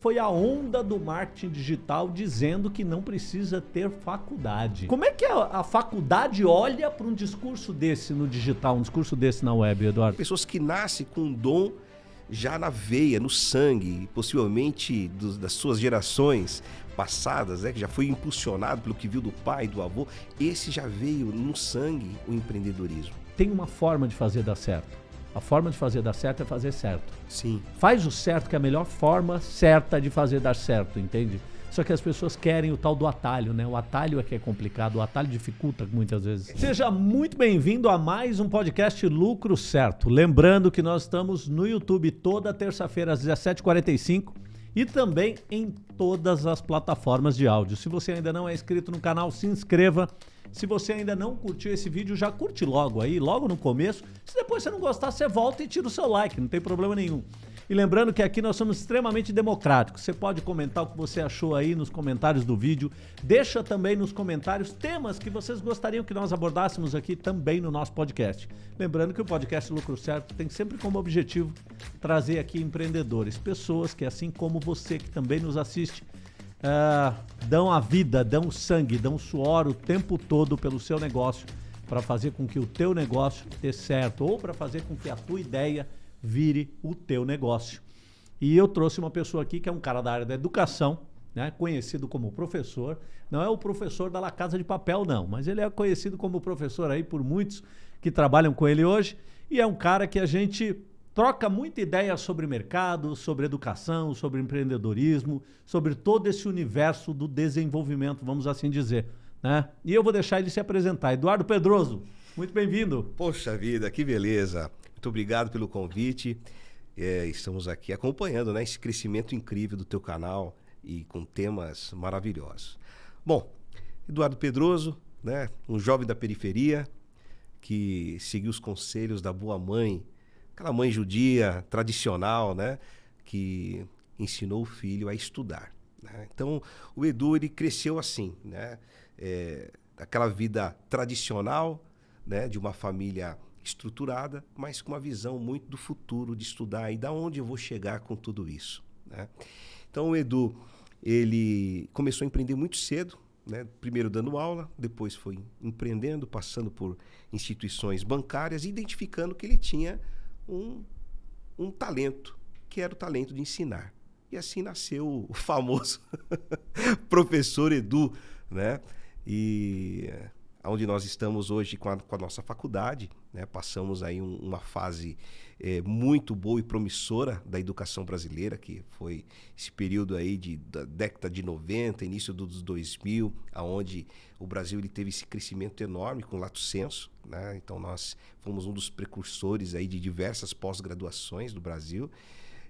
foi a onda do marketing digital dizendo que não precisa ter faculdade. Como é que a, a faculdade olha para um discurso desse no digital, um discurso desse na web, Eduardo? Pessoas que nascem com um dom já na veia, no sangue, possivelmente dos, das suas gerações passadas, né, que já foi impulsionado pelo que viu do pai, do avô, esse já veio no sangue o empreendedorismo. Tem uma forma de fazer dar certo a forma de fazer dar certo é fazer certo. Sim. Faz o certo, que é a melhor forma certa de fazer dar certo, entende? Só que as pessoas querem o tal do atalho, né? O atalho é que é complicado, o atalho dificulta muitas vezes. Seja muito bem-vindo a mais um podcast Lucro Certo. Lembrando que nós estamos no YouTube toda terça-feira às 17h45 e também em todas as plataformas de áudio. Se você ainda não é inscrito no canal, se inscreva se você ainda não curtiu esse vídeo, já curte logo aí, logo no começo. Se depois você não gostar, você volta e tira o seu like, não tem problema nenhum. E lembrando que aqui nós somos extremamente democráticos. Você pode comentar o que você achou aí nos comentários do vídeo. Deixa também nos comentários temas que vocês gostariam que nós abordássemos aqui também no nosso podcast. Lembrando que o podcast Lucro Certo tem sempre como objetivo trazer aqui empreendedores, pessoas que assim como você que também nos assiste, uh, dão a vida, dão sangue, dão suor o tempo todo pelo seu negócio para fazer com que o teu negócio dê certo ou para fazer com que a tua ideia vire o teu negócio. E eu trouxe uma pessoa aqui que é um cara da área da educação, né, conhecido como professor. Não é o professor da La Casa de Papel, não, mas ele é conhecido como professor aí por muitos que trabalham com ele hoje. E é um cara que a gente troca muita ideia sobre mercado, sobre educação, sobre empreendedorismo, sobre todo esse universo do desenvolvimento, vamos assim dizer. Né? E eu vou deixar ele se apresentar. Eduardo Pedroso, muito bem-vindo. Poxa vida, que beleza. Muito obrigado pelo convite. É, estamos aqui acompanhando né, esse crescimento incrível do teu canal e com temas maravilhosos. Bom, Eduardo Pedroso, né, um jovem da periferia que seguiu os conselhos da boa mãe aquela mãe judia tradicional, né? Que ensinou o filho a estudar. Né? Então, o Edu ele cresceu assim, né? É, aquela vida tradicional, né? De uma família estruturada, mas com uma visão muito do futuro de estudar e da onde eu vou chegar com tudo isso, né? Então, o Edu ele começou a empreender muito cedo, né? Primeiro dando aula, depois foi empreendendo, passando por instituições bancárias, identificando que ele tinha um, um talento, que era o talento de ensinar. E assim nasceu o famoso professor Edu, né? E onde nós estamos hoje com a, com a nossa faculdade, né? passamos aí um, uma fase é, muito boa e promissora da educação brasileira, que foi esse período aí de, da década de 90, início dos 2000, aonde o Brasil ele teve esse crescimento enorme com o lato senso, né? então nós fomos um dos precursores aí de diversas pós-graduações do Brasil,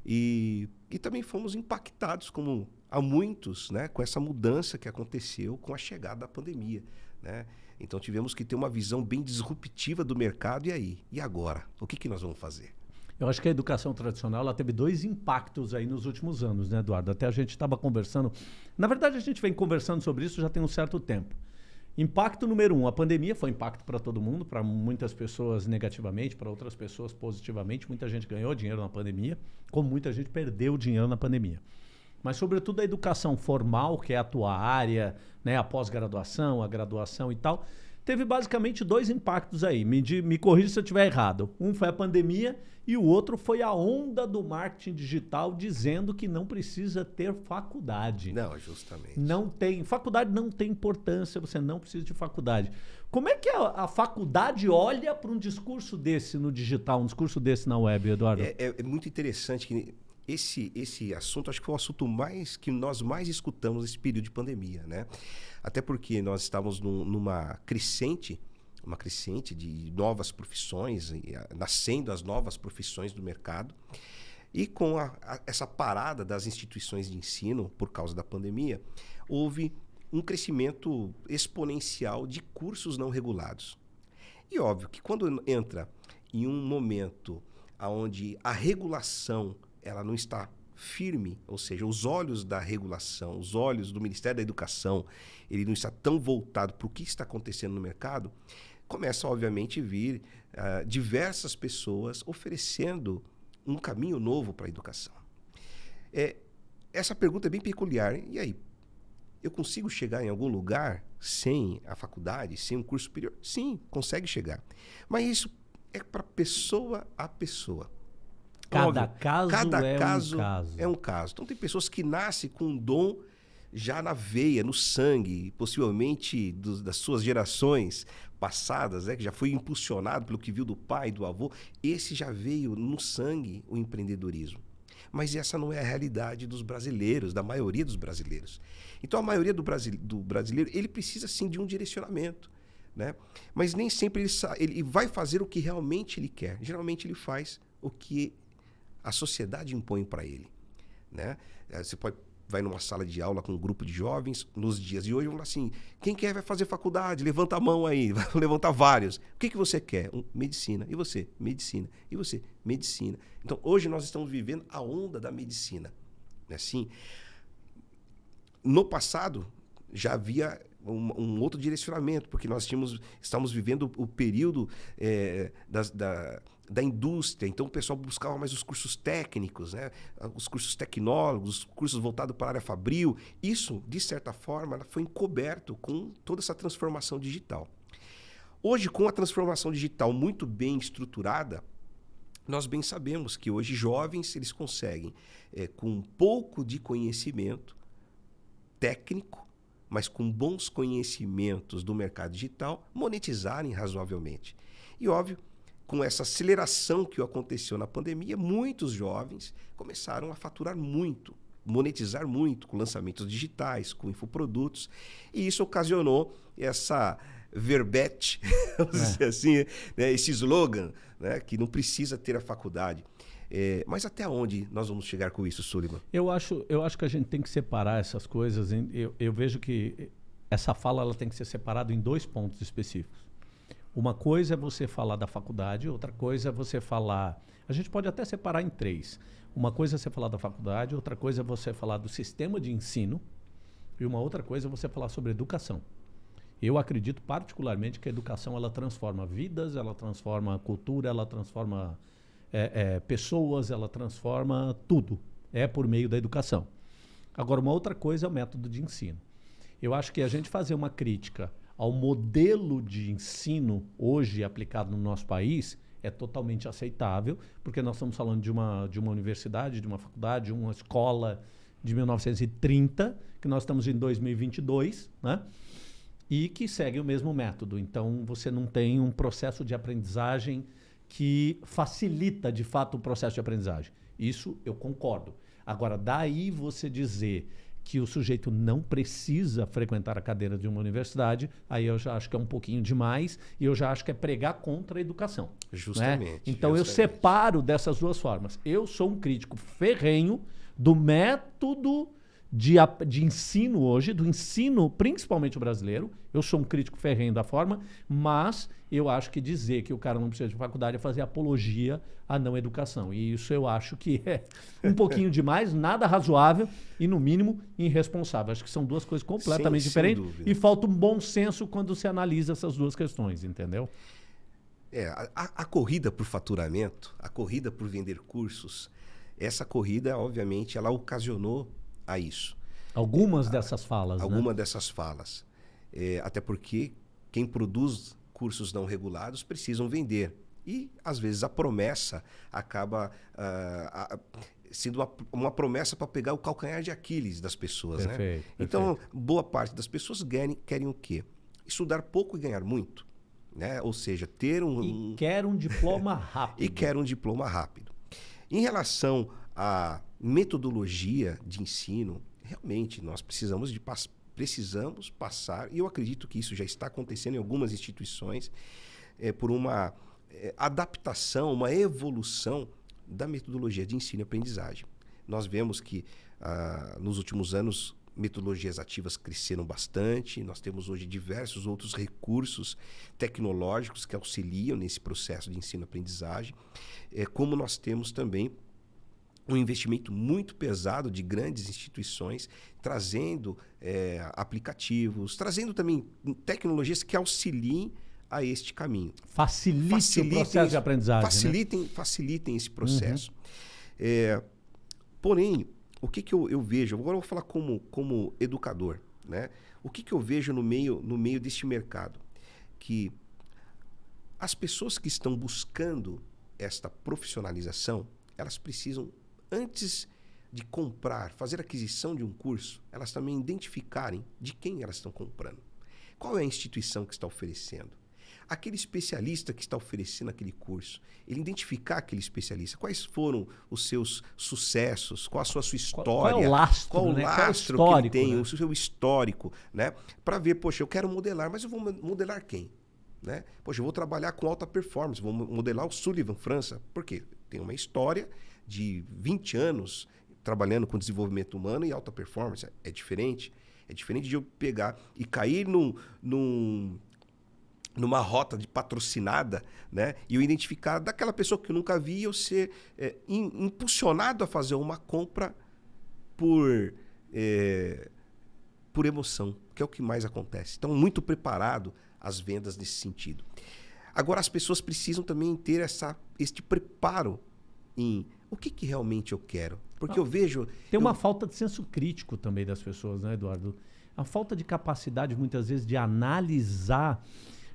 e, e também fomos impactados, como há muitos, né, com essa mudança que aconteceu com a chegada da pandemia. Né? Então tivemos que ter uma visão bem disruptiva do mercado. E aí? E agora? O que, que nós vamos fazer? Eu acho que a educação tradicional ela teve dois impactos aí nos últimos anos, né, Eduardo? Até a gente estava conversando. Na verdade, a gente vem conversando sobre isso já tem um certo tempo. Impacto número um: a pandemia foi impacto para todo mundo, para muitas pessoas negativamente, para outras pessoas positivamente. Muita gente ganhou dinheiro na pandemia, como muita gente perdeu dinheiro na pandemia mas sobretudo a educação formal, que é a tua área, né, a pós-graduação, a graduação e tal, teve basicamente dois impactos aí. Me, me corrija se eu estiver errado. Um foi a pandemia e o outro foi a onda do marketing digital dizendo que não precisa ter faculdade. Não, justamente. Não tem. Faculdade não tem importância, você não precisa de faculdade. Como é que a, a faculdade olha para um discurso desse no digital, um discurso desse na web, Eduardo? É, é, é muito interessante que esse, esse assunto acho que foi o assunto mais que nós mais escutamos nesse período de pandemia, né? Até porque nós estávamos num, numa crescente, uma crescente de novas profissões, nascendo as novas profissões do mercado. E com a, a, essa parada das instituições de ensino por causa da pandemia, houve um crescimento exponencial de cursos não regulados. E óbvio que quando entra em um momento onde a regulação ela não está firme, ou seja, os olhos da regulação, os olhos do Ministério da Educação, ele não está tão voltado para o que está acontecendo no mercado, começa obviamente a vir uh, diversas pessoas oferecendo um caminho novo para a educação. É, essa pergunta é bem peculiar. E aí, eu consigo chegar em algum lugar sem a faculdade, sem um curso superior? Sim, consegue chegar. Mas isso é para pessoa a pessoa. Cada Óbvio, caso, cada é, caso um caso é um caso. Então tem pessoas que nascem com um dom já na veia, no sangue, possivelmente do, das suas gerações passadas, né, que já foi impulsionado pelo que viu do pai, do avô. Esse já veio no sangue o empreendedorismo. Mas essa não é a realidade dos brasileiros, da maioria dos brasileiros. Então a maioria do, do brasileiro, ele precisa sim de um direcionamento. Né? Mas nem sempre ele, ele vai fazer o que realmente ele quer. Geralmente ele faz o que a sociedade impõe para ele. Né? Eh, você pode vai numa sala de aula com um grupo de jovens nos dias de hoje, vão assim: quem quer vai fazer faculdade? Levanta a mão aí, vai levantar vários. O que, que você quer? Um, medicina. E você? Medicina. E você? Medicina. Então, hoje nós estamos vivendo a onda da medicina. Assim? No passado, já havia um, um, outro direcionamento, porque nós tínhamos, estamos vivendo o período é, das, da, da indústria, então o pessoal buscava mais os cursos técnicos, né? os cursos tecnólogos, os cursos voltados para a área fabril. Isso, de certa forma, foi encoberto com toda essa transformação digital. Hoje, com a transformação digital muito bem estruturada, nós bem sabemos que hoje jovens eles conseguem, é, com um pouco de conhecimento técnico, mas com bons conhecimentos do mercado digital, monetizarem razoavelmente. E óbvio com essa aceleração que aconteceu na pandemia, muitos jovens começaram a faturar muito, monetizar muito com lançamentos digitais, com infoprodutos, e isso ocasionou essa verbete, vamos é. dizer assim, né? esse slogan, né? que não precisa ter a faculdade. É, mas até onde nós vamos chegar com isso, Sullivan? Eu acho, eu acho que a gente tem que separar essas coisas. Eu, eu vejo que essa fala ela tem que ser separada em dois pontos específicos. Uma coisa é você falar da faculdade, outra coisa é você falar. A gente pode até separar em três. Uma coisa é você falar da faculdade, outra coisa é você falar do sistema de ensino, e uma outra coisa é você falar sobre educação. Eu acredito particularmente que a educação ela transforma vidas, ela transforma cultura, ela transforma é, é, pessoas, ela transforma tudo. É por meio da educação. Agora, uma outra coisa é o método de ensino. Eu acho que a gente fazer uma crítica ao modelo de ensino hoje aplicado no nosso país é totalmente aceitável, porque nós estamos falando de uma, de uma universidade, de uma faculdade, de uma escola de 1930, que nós estamos em 2022, né? E que segue o mesmo método. Então, você não tem um processo de aprendizagem que facilita, de fato, o processo de aprendizagem. Isso eu concordo. Agora, daí você dizer que o sujeito não precisa frequentar a cadeira de uma universidade, aí eu já acho que é um pouquinho demais e eu já acho que é pregar contra a educação. Né? Justamente. Né? Então justamente. eu separo dessas duas formas. Eu sou um crítico ferrenho do método de, de ensino hoje, do ensino principalmente o brasileiro. Eu sou um crítico ferrenho da forma, mas eu acho que dizer que o cara não precisa de faculdade é fazer apologia à não educação. E isso eu acho que é um pouquinho demais, nada razoável e, no mínimo, irresponsável. Acho que são duas coisas completamente Sim, diferentes. E falta um bom senso quando se analisa essas duas questões, entendeu? É, a, a corrida por faturamento, a corrida por vender cursos, essa corrida, obviamente, ela ocasionou a isso. Algumas dessas falas, Alguma né? dessas falas. É, até porque quem produz cursos não regulados precisam vender. E, às vezes, a promessa acaba uh, sendo uma, uma promessa para pegar o calcanhar de Aquiles das pessoas. Perfeito, né? perfeito. Então, boa parte das pessoas querem, querem o quê? Estudar pouco e ganhar muito. Né? Ou seja, ter um. E quer um diploma rápido. e quer um diploma rápido. Em relação à metodologia de ensino, realmente nós precisamos de precisamos passar, e eu acredito que isso já está acontecendo em algumas instituições, é, por uma é, adaptação, uma evolução da metodologia de ensino e aprendizagem. Nós vemos que ah, nos últimos anos metodologias ativas cresceram bastante. Nós temos hoje diversos outros recursos tecnológicos que auxiliam nesse processo de ensino-aprendizagem, é, como nós temos também um investimento muito pesado de grandes instituições, trazendo é, aplicativos, trazendo também tecnologias que auxiliem a este caminho. Facilite facilitem, o processo de aprendizagem. Facilitem, né? facilitem esse processo. Uhum. É, porém, o que, que eu, eu vejo? Agora eu vou falar como, como educador. Né? O que, que eu vejo no meio, no meio deste mercado? Que as pessoas que estão buscando esta profissionalização, elas precisam, antes de comprar, fazer aquisição de um curso, elas também identificarem de quem elas estão comprando. Qual é a instituição que está oferecendo? aquele especialista que está oferecendo aquele curso, ele identificar aquele especialista, quais foram os seus sucessos, qual a sua, sua história, qual, qual é o lastro, qual o né? lastro qual é o que ele tem, né? o seu histórico, né? Para ver, poxa, eu quero modelar, mas eu vou modelar quem? Né? Poxa, eu vou trabalhar com alta performance, vou modelar o Sullivan França. Por quê? Tem uma história de 20 anos trabalhando com desenvolvimento humano e alta performance. É diferente. É diferente de eu pegar e cair num, num numa rota de patrocinada, né? E eu identificar daquela pessoa que eu nunca vi eu ser é, in, impulsionado a fazer uma compra por é, por emoção, que é o que mais acontece. Então, muito preparado as vendas nesse sentido. Agora, as pessoas precisam também ter essa, este preparo em o que, que realmente eu quero. Porque ah, eu vejo. Tem uma eu... falta de senso crítico também das pessoas, né, Eduardo? A falta de capacidade, muitas vezes, de analisar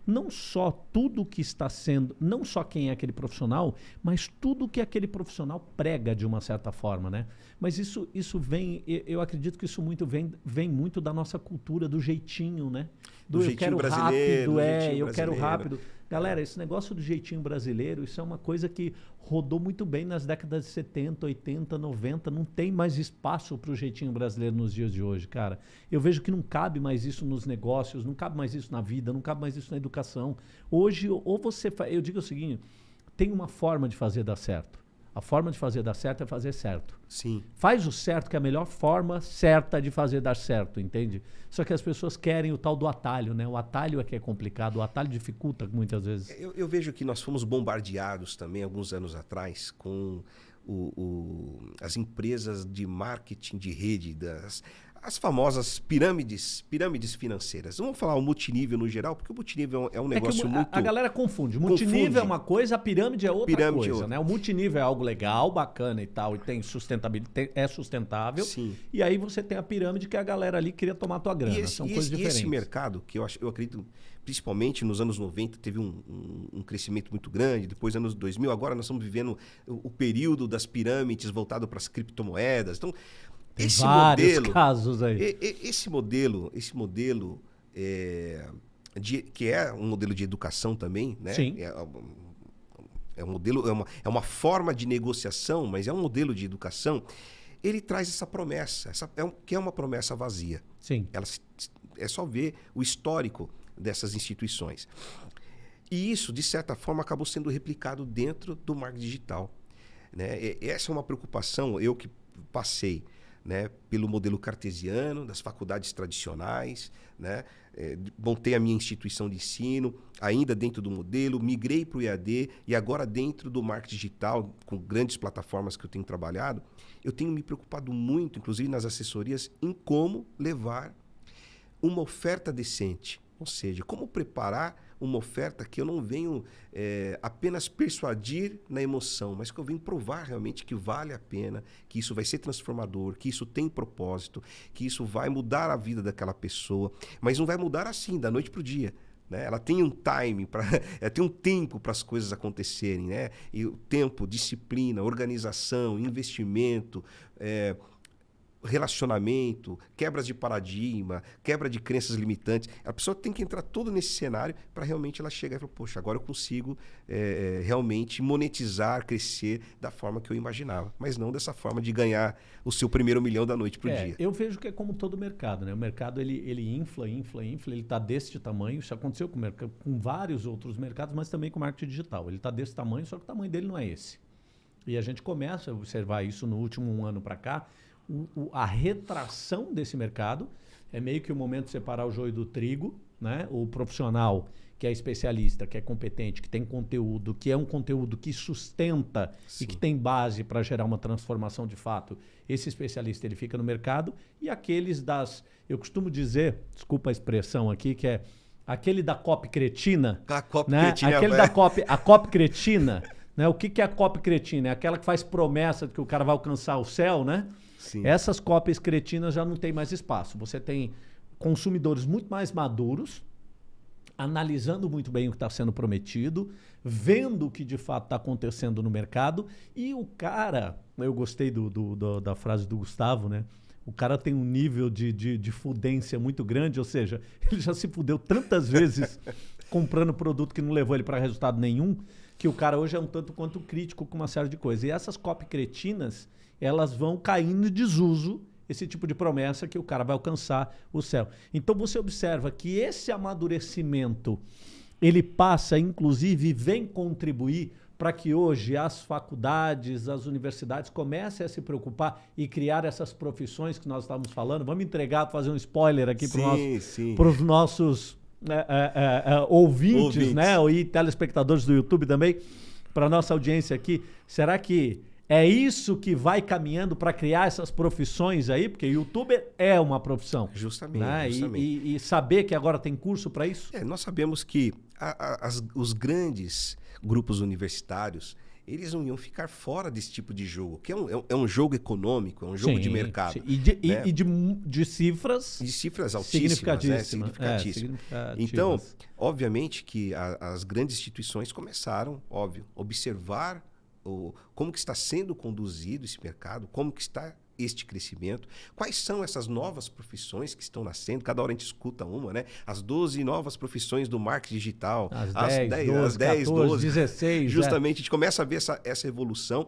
não só tudo que está sendo, não só quem é aquele profissional, mas tudo que aquele profissional prega de uma certa forma, né? Mas isso, isso vem, eu acredito que isso muito vem, vem muito da nossa cultura, do jeitinho, né? Do, do eu quero rápido, é, eu quero rápido. Galera, esse negócio do jeitinho brasileiro, isso é uma coisa que rodou muito bem nas décadas de 70, 80, 90. Não tem mais espaço para o jeitinho brasileiro nos dias de hoje, cara. Eu vejo que não cabe mais isso nos negócios, não cabe mais isso na vida, não cabe mais isso na educação. Hoje, ou você. Fa... Eu digo o seguinte: tem uma forma de fazer dar certo. A forma de fazer dar certo é fazer certo. Sim. Faz o certo, que é a melhor forma certa de fazer dar certo, entende? Só que as pessoas querem o tal do atalho, né? O atalho é que é complicado, o atalho dificulta muitas vezes. Eu, eu vejo que nós fomos bombardeados também, alguns anos atrás, com o, o, as empresas de marketing de rede, das, as famosas pirâmides, pirâmides financeiras. Vamos falar o multinível no geral, porque o multinível é um é negócio é muito. A, a galera confunde. O multinível confunde. é uma coisa, a pirâmide é outra pirâmide é coisa, é outra. né? O multinível é algo legal, bacana e tal, e tem sustentabilidade, é sustentável. Sim. E aí você tem a pirâmide que a galera ali queria tomar tua grana. E esse, São e coisas esse, diferentes. E esse mercado, que eu, acho, eu acredito, principalmente nos anos 90, teve um, um, um crescimento muito grande, depois anos 2000, agora nós estamos vivendo o, o período das pirâmides voltado para as criptomoedas. Então, tem esse vários modelo, casos aí. Esse modelo, esse modelo é, de, que é um modelo de educação também, né? Sim. É, é um modelo, é uma, é uma forma de negociação, mas é um modelo de educação. Ele traz essa promessa, essa, é um, que é uma promessa vazia. Sim. Ela, é só ver o histórico dessas instituições. E isso, de certa forma, acabou sendo replicado dentro do marketing digital. Né? E, essa é uma preocupação, eu que passei né, pelo modelo cartesiano, das faculdades tradicionais, né, é, montei a minha instituição de ensino, ainda dentro do modelo, migrei para o EAD e agora dentro do marketing digital, com grandes plataformas que eu tenho trabalhado, eu tenho me preocupado muito, inclusive nas assessorias, em como levar uma oferta decente, ou seja, como preparar uma oferta que eu não venho é, apenas persuadir na emoção, mas que eu venho provar realmente que vale a pena, que isso vai ser transformador, que isso tem propósito, que isso vai mudar a vida daquela pessoa, mas não vai mudar assim, da noite para o dia. Né? Ela tem um time, pra, ela tem um tempo para as coisas acontecerem. Né? E o tempo, disciplina, organização, investimento, é, relacionamento, quebras de paradigma, quebra de crenças limitantes. A pessoa tem que entrar todo nesse cenário para realmente ela chegar e falar, poxa, agora eu consigo é, realmente monetizar, crescer da forma que eu imaginava. Mas não dessa forma de ganhar o seu primeiro milhão da noite para o é, dia. Eu vejo que é como todo mercado, né? O mercado ele, ele infla, infla, infla, ele está deste tamanho. Isso aconteceu com, com vários outros mercados, mas também com o marketing digital. Ele está desse tamanho, só que o tamanho dele não é esse. E a gente começa a observar isso no último um ano para cá, o, o, a retração desse mercado. É meio que o momento de separar o joio do trigo, né? O profissional que é especialista, que é competente, que tem conteúdo, que é um conteúdo que sustenta Sim. e que tem base para gerar uma transformação de fato. Esse especialista ele fica no mercado e aqueles das, eu costumo dizer, desculpa a expressão aqui, que é aquele da cop cretina, a cop né? cretina, aquele da cop, a cop cretina, né? O que que é a cop cretina? É aquela que faz promessa de que o cara vai alcançar o céu, né? Sim. Essas cópias cretinas já não tem mais espaço. Você tem consumidores muito mais maduros, analisando muito bem o que está sendo prometido, vendo o que de fato está acontecendo no mercado. E o cara, eu gostei do, do, do, da frase do Gustavo, né? O cara tem um nível de, de, de fudência muito grande, ou seja, ele já se fudeu tantas vezes comprando produto que não levou ele para resultado nenhum, que o cara hoje é um tanto quanto crítico com uma série de coisas. E essas copy cretinas, elas vão caindo em desuso esse tipo de promessa que o cara vai alcançar o céu. Então você observa que esse amadurecimento ele passa, inclusive, e vem contribuir para que hoje as faculdades, as universidades comecem a se preocupar e criar essas profissões que nós estávamos falando. Vamos entregar, fazer um spoiler aqui para os nossos é, é, é, ouvintes, ouvintes, né? E telespectadores do YouTube também, para nossa audiência aqui. Será que é isso que vai caminhando para criar essas profissões aí? Porque youtuber é uma profissão. Justamente. Né? justamente. E, e, e, saber que agora tem curso para isso? É, nós sabemos que a, a, as, os grandes grupos universitários, eles não iam ficar fora desse tipo de jogo, que é um, é um é jogo econômico, é um jogo sim, de mercado. Sim. E, de, né? e, de, de, cifras. De cifras altíssimas, né? significatíssimas. É, então, obviamente que a, as grandes instituições começaram, óbvio, observar o, como que está sendo conduzido esse mercado, como que está este crescimento? Quais são essas novas profissões que estão nascendo? Cada hora a gente escuta uma, né? As 12 novas profissões do marketing digital. As, as 10, 10, 12, as 10 14, 12. 16. Justamente, é. a gente começa a ver essa, essa evolução.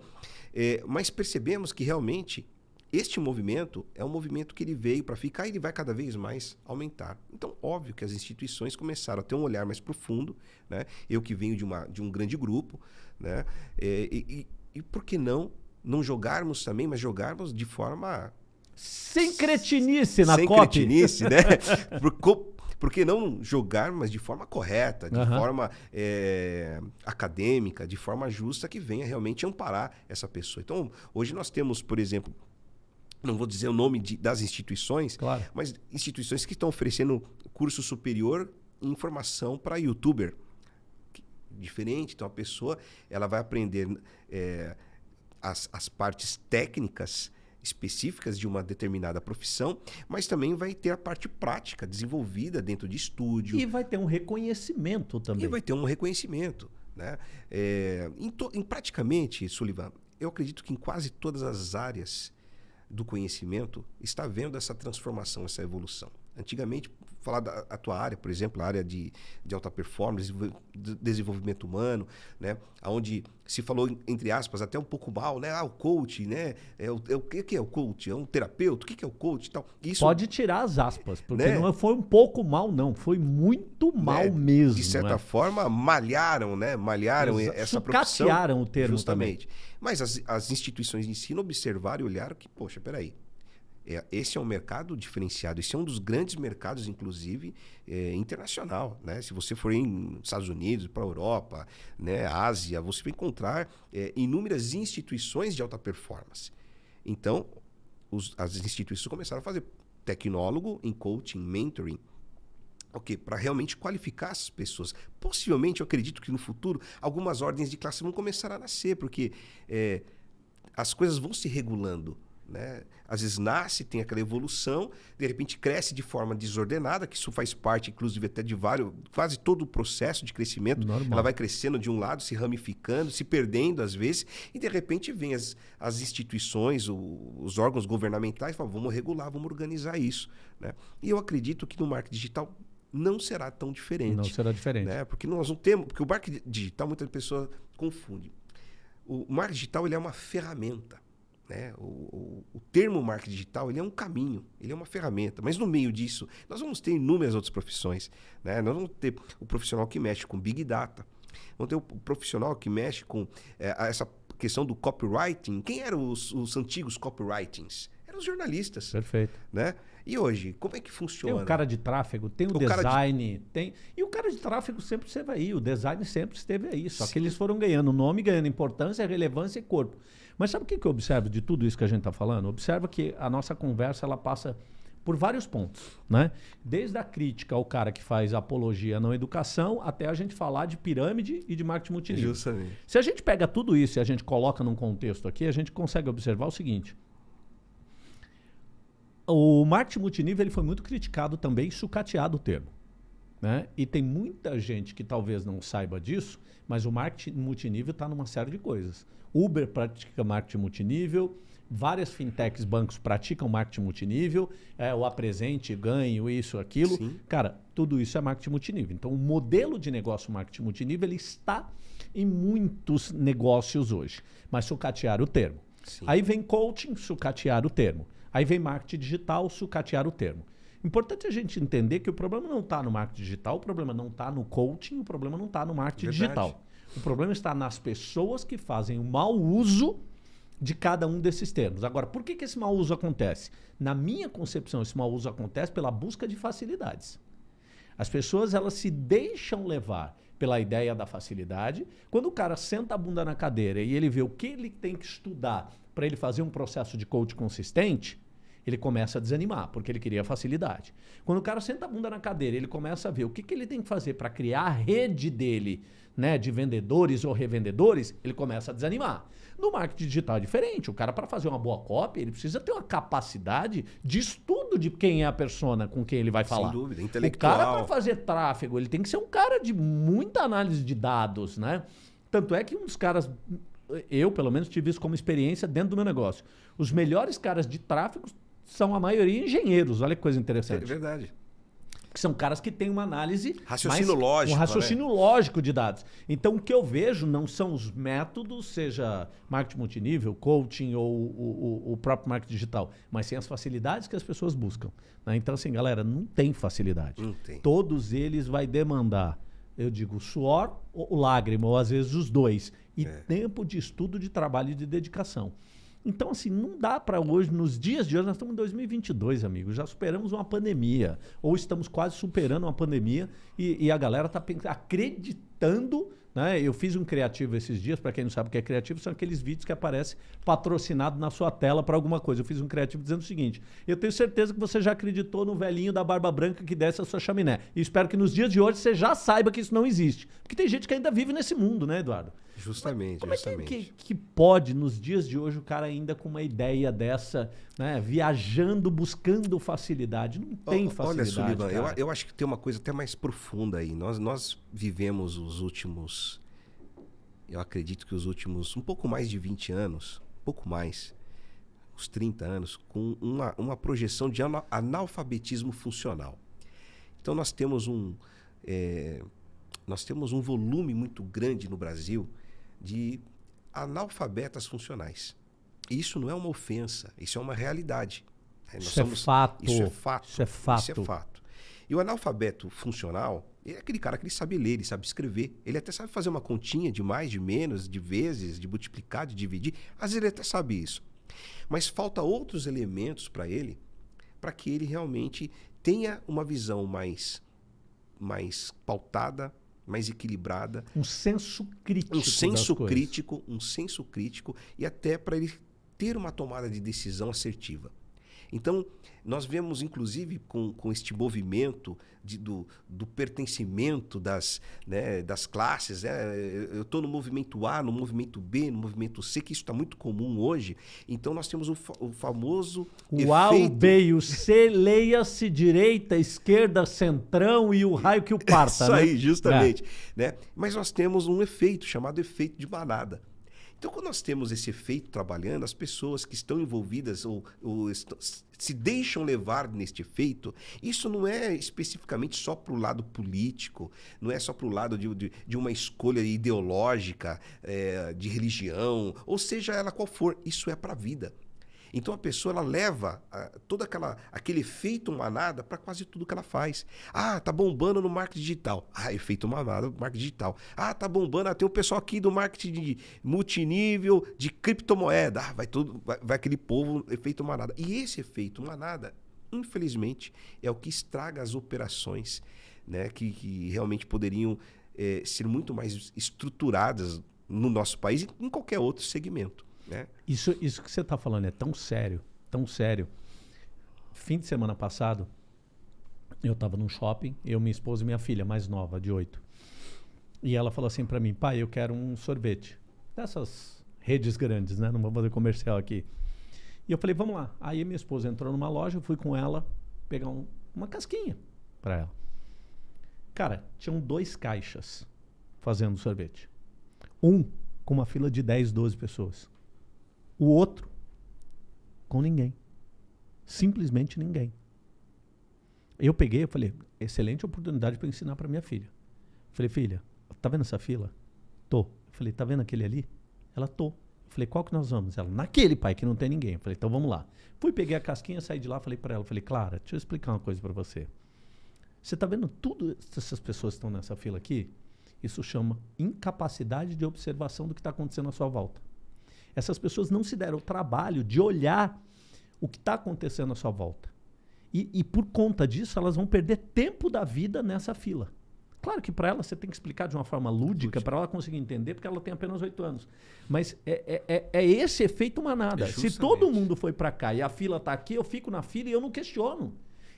É, mas percebemos que realmente este movimento é um movimento que ele veio para ficar e ele vai cada vez mais aumentar. Então, óbvio que as instituições começaram a ter um olhar mais profundo. Né? Eu que venho de, uma, de um grande grupo, né? É, e, e, e por que não não jogarmos também, mas jogarmos de forma. Sem cretinice na Sem copy. cretinice, né? por, por que não jogar, mas de forma correta, de uhum. forma é, acadêmica, de forma justa, que venha realmente amparar essa pessoa. Então, hoje nós temos, por exemplo, não vou dizer o nome de, das instituições, claro. mas instituições que estão oferecendo curso superior em formação para youtuber. Diferente, então a pessoa ela vai aprender é, as, as partes técnicas específicas de uma determinada profissão, mas também vai ter a parte prática desenvolvida dentro de estúdio. E vai ter um reconhecimento também. E vai ter um reconhecimento. Né? É, em, to, em praticamente, Sullivan, eu acredito que em quase todas as áreas do conhecimento está vendo essa transformação, essa evolução. Antigamente, falar da tua área, por exemplo, a área de, de alta performance, desenvolvimento humano, né? Onde se falou, entre aspas, até um pouco mal, né? Ah, o coach, né? É o, é o que é o coach? É um terapeuta? O que é o coach tal? Isso, Pode tirar as aspas, porque né? não foi um pouco mal, não. Foi muito né? mal né? mesmo. De certa né? forma, malharam, né? Malharam Exa essa profissão. o termo Justamente. Também. Mas as, as instituições de ensino observaram e olharam que, poxa, peraí, é, esse é um mercado diferenciado. Esse é um dos grandes mercados, inclusive, é, internacional. Né? Se você for em Estados Unidos, para a Europa, né, Ásia, você vai encontrar é, inúmeras instituições de alta performance. Então, os, as instituições começaram a fazer tecnólogo em coaching, mentoring, Ok, para realmente qualificar essas pessoas. Possivelmente, eu acredito que no futuro, algumas ordens de classe vão começar a nascer, porque é, as coisas vão se regulando. Né? Às vezes nasce, tem aquela evolução, de repente cresce de forma desordenada, que isso faz parte, inclusive, até de vários, quase todo o processo de crescimento. Normal. Ela vai crescendo de um lado, se ramificando, se perdendo às vezes, e de repente vem as, as instituições, o, os órgãos governamentais e falam, vamos regular, vamos organizar isso. Né? E eu acredito que no marketing digital não será tão diferente. Não será diferente. Né? Porque nós não temos. Porque o marketing digital, muita pessoa confunde. O marketing digital ele é uma ferramenta. Né? O, o, o, termo marketing digital ele é um caminho, ele é uma ferramenta, mas no meio disso nós vamos ter inúmeras outras profissões. Né? Nós vamos ter o profissional que mexe com Big Data, vamos ter o, profissional que mexe com é, essa questão do copywriting. Quem eram os, os antigos copywritings? Eram os jornalistas. Perfeito. Né? E hoje, como é que funciona? Tem o cara de tráfego, tem o, o design, de... tem. E o cara de tráfego sempre esteve aí, o design sempre esteve aí. Só Sim. que eles foram ganhando nome, ganhando importância, relevância e corpo. Mas sabe o que, que eu observo de tudo isso que a gente está falando? Observa que a nossa conversa ela passa por vários pontos, né? Desde a crítica ao cara que faz apologia não educação até a gente falar de pirâmide e de marketing multinível. Justamente. Se a gente pega tudo isso e a gente coloca num contexto aqui, a gente consegue observar o seguinte: o marketing multinível ele foi muito criticado também, sucateado o termo. Né? E tem muita gente que talvez não saiba disso, mas o marketing multinível está numa série de coisas. Uber pratica marketing multinível, várias fintechs, bancos praticam marketing multinível, é, o apresente, ganho, isso, aquilo. Sim. Cara, tudo isso é marketing multinível. Então, o modelo de negócio marketing multinível ele está em muitos negócios hoje, mas sucatear o termo. Sim. Aí vem coaching, sucatear o termo. Aí vem marketing digital, sucatear o termo. Importante a gente entender que o problema não está no marketing digital, o problema não está no coaching, o problema não está no marketing Verdade. digital. O problema está nas pessoas que fazem o mau uso de cada um desses termos. Agora, por que, que esse mau uso acontece? Na minha concepção, esse mau uso acontece pela busca de facilidades. As pessoas elas se deixam levar pela ideia da facilidade. Quando o cara senta a bunda na cadeira e ele vê o que ele tem que estudar para ele fazer um processo de coach consistente, ele começa a desanimar, porque ele queria facilidade. Quando o cara senta a bunda na cadeira, ele começa a ver o que, que ele tem que fazer para criar a rede dele, né, de vendedores ou revendedores, ele começa a desanimar. No marketing digital é diferente. O cara, para fazer uma boa cópia, ele precisa ter uma capacidade de estudo de quem é a persona com quem ele vai falar. Sem dúvida, intelectual. O cara, para fazer tráfego, ele tem que ser um cara de muita análise de dados, né? Tanto é que um dos caras eu, pelo menos, tive isso como experiência dentro do meu negócio. Os melhores caras de tráfego são a maioria engenheiros. Olha que coisa interessante. É verdade que são caras que têm uma análise. Raciocínio mais, lógico. Um raciocínio né? lógico de dados. Então, o que eu vejo não são os métodos, seja marketing multinível, coaching ou o, o, o próprio marketing digital, mas sim as facilidades que as pessoas buscam. Né? Então, assim, galera, não tem facilidade. Não tem. Todos eles vai demandar, eu digo, suor ou lágrima, ou às vezes os dois. E é. tempo de estudo, de trabalho e de dedicação. Então, assim, não dá para hoje, nos dias de hoje, nós estamos em 2022, amigos, já superamos uma pandemia, ou estamos quase superando uma pandemia, e, e a galera está acreditando né? Eu fiz um criativo esses dias, para quem não sabe o que é criativo, são aqueles vídeos que aparecem patrocinado na sua tela para alguma coisa. Eu fiz um criativo dizendo o seguinte: eu tenho certeza que você já acreditou no velhinho da barba branca que desce a sua chaminé. E espero que nos dias de hoje você já saiba que isso não existe. Porque tem gente que ainda vive nesse mundo, né, Eduardo? Justamente, Como justamente. é que, que, que, pode, nos dias de hoje, o cara ainda com uma ideia dessa, né, viajando, buscando facilidade? Não tem facilidade. Olha, Sullivan, eu, eu, acho que tem uma coisa até mais profunda aí. Nós, nós vivemos os últimos. Eu acredito que os últimos. um pouco mais de 20 anos, um pouco mais, uns 30 anos, com uma, uma projeção de analfabetismo funcional. Então nós temos um. É, nós temos um volume muito grande no Brasil de analfabetas funcionais. Isso não é uma ofensa, isso é uma realidade. É, isso, é somos, é fato. isso é fato. Isso é fato. Isso é fato. E o analfabeto funcional é aquele cara que ele sabe ler, ele sabe escrever. Ele até sabe fazer uma continha de mais, de menos, de vezes, de multiplicar, de dividir. Às vezes ele até sabe isso. Mas falta outros elementos para ele, para que ele realmente tenha uma visão mais, mais pautada, mais equilibrada. Um senso crítico. Um senso crítico, um senso crítico e até para ele ter uma tomada de decisão assertiva. Então, nós vemos, inclusive, com, com este movimento de, do, do pertencimento das, né, das classes. Né? Eu estou no movimento A, no movimento B, no movimento C, que isso está muito comum hoje. Então, nós temos o, fa o famoso. O. A, o B e o C, leia-se direita, esquerda, centrão e o raio que o parta. Isso né? aí, justamente. É. Né? Mas nós temos um efeito chamado efeito de manada. Então, quando nós temos esse efeito trabalhando, as pessoas que estão envolvidas ou, ou se deixam levar neste efeito, isso não é especificamente só para o lado político, não é só para o lado de, de, de, uma escolha ideológica, é, de religião, ou seja ela qual for, isso é para a vida. Então a pessoa ela leva uh, todo aquela, aquele efeito manada para quase tudo que ela faz. Ah, tá bombando no marketing digital. Ah, efeito manada marketing digital. Ah, tá bombando. Ah, tem um pessoal aqui do marketing de multinível, de criptomoeda. Ah, vai tudo, vai, vai aquele povo, efeito manada. E esse efeito manada, infelizmente, é o que estraga as operações, né? Que, que realmente poderiam é, ser muito mais estruturadas no nosso país e em qualquer outro segmento. Né? Isso, isso que você está falando é tão sério, tão sério. Fim de semana passado, eu estava num shopping, eu, minha esposa e minha filha, mais nova, de oito. E ela falou assim para mim, pai, eu quero um sorvete. Dessas redes grandes, né? Não vou fazer comercial aqui. E eu falei, vamos lá. Aí minha esposa entrou numa loja, eu fui com ela pegar um, uma casquinha para ela. Cara, tinham dois caixas fazendo sorvete. Um com uma fila de 10, 12 pessoas. O outro com ninguém. Simplesmente ninguém. Eu peguei, eu falei, excelente oportunidade para ensinar para minha filha. Falei, filha, tá vendo essa fila? Tô. Falei, tá vendo aquele ali? Ela tô. Falei, qual que nós vamos? Ela, naquele, pai, que não tem ninguém. Falei, então vamos lá. Fui, peguei a casquinha, saí de lá, falei para ela, falei, Clara, deixa eu explicar uma coisa para você. Você tá vendo tudo essas pessoas que estão nessa fila aqui? Isso chama incapacidade de observação do que está acontecendo à sua volta. Essas pessoas não se deram o trabalho de olhar o que está acontecendo à sua volta. E, e, por conta disso, elas vão perder tempo da vida nessa fila. Claro que para ela você tem que explicar de uma forma lúdica, para ela conseguir entender, porque ela tem apenas oito anos. Mas é, é, é, é esse efeito manada. É Se todo mundo foi para cá e a fila está aqui, eu fico na fila e eu não questiono.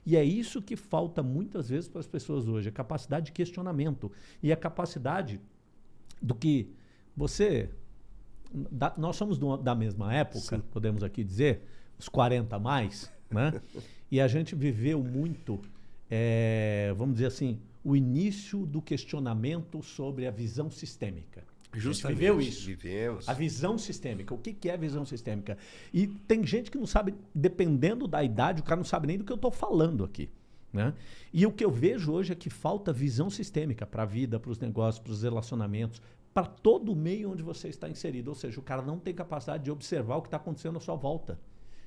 E é isso que falta muitas vezes para as pessoas hoje, a capacidade de questionamento e a capacidade do que você da, nós somos do, da mesma época, Sim. podemos aqui dizer, os 40 a mais, né? e a gente viveu muito, é, vamos dizer assim, o início do questionamento sobre a visão sistêmica. Justamente. viveu isso. Vivemos. A visão sistêmica. O que, que é visão sistêmica? E tem gente que não sabe, dependendo da idade, o cara não sabe nem do que eu estou falando aqui. Né? E o que eu vejo hoje é que falta visão sistêmica para a vida, para os negócios, para os relacionamentos, para todo o meio onde você está inserido. Ou seja, o cara não tem capacidade de observar o que está acontecendo à sua volta.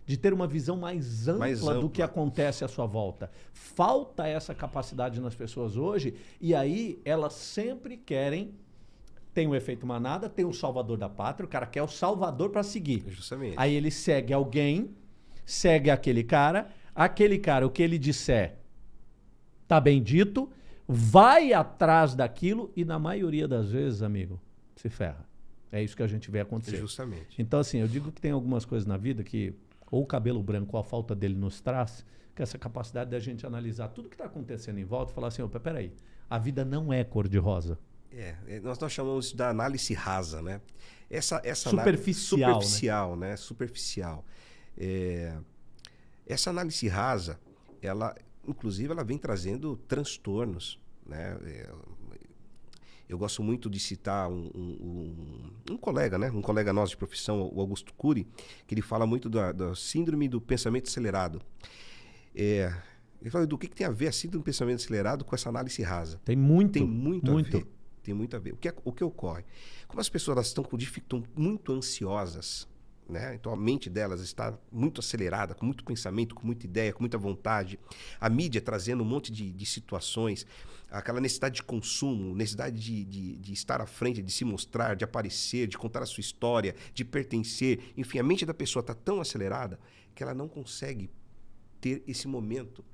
De ter uma visão mais ampla, mais ampla, do que acontece à sua volta. Falta essa capacidade nas pessoas hoje, e aí elas sempre querem tem o efeito manada, tem o salvador da pátria, o cara quer o salvador para seguir. Justamente. Aí ele segue alguém, segue aquele cara, aquele cara, o que ele disser, tá bem dito, vai atrás daquilo e na maioria das vezes, amigo, se ferra. É isso que a gente vê acontecer. Justamente. Então, assim, eu digo que tem algumas coisas na vida que ou o cabelo branco ou a falta dele nos traz, que é essa capacidade da gente analisar tudo que está acontecendo em volta e falar assim, opa, peraí, a vida não é cor-de-rosa. É, é, nós, nós chamamos da análise rasa, né? Essa, essa superficial, superficial, né? né? Superficial. É, essa análise rasa, ela, inclusive, ela vem trazendo transtornos, né? É, eu gosto muito de citar um, um, um, colega, né? Um colega nosso de profissão, o Augusto Cury, que ele fala muito da, da síndrome do pensamento acelerado. É, ele fala do que, que, tem a ver a síndrome do pensamento acelerado com essa análise rasa. Tem muito. Tem muito, muito. a ver. Tem muito a ver. O que, é, o que ocorre? Como as pessoas estão, com, estão muito ansiosas, né? Então a mente delas está muito acelerada, com muito pensamento, com muita ideia, com muita vontade. A mídia trazendo um monte de, de situações, aquela necessidade de consumo, necessidade de, de, de, estar à frente, de se mostrar, de aparecer, de contar a sua história, de pertencer. Enfim, a mente da pessoa está tão acelerada que ela não consegue ter esse momento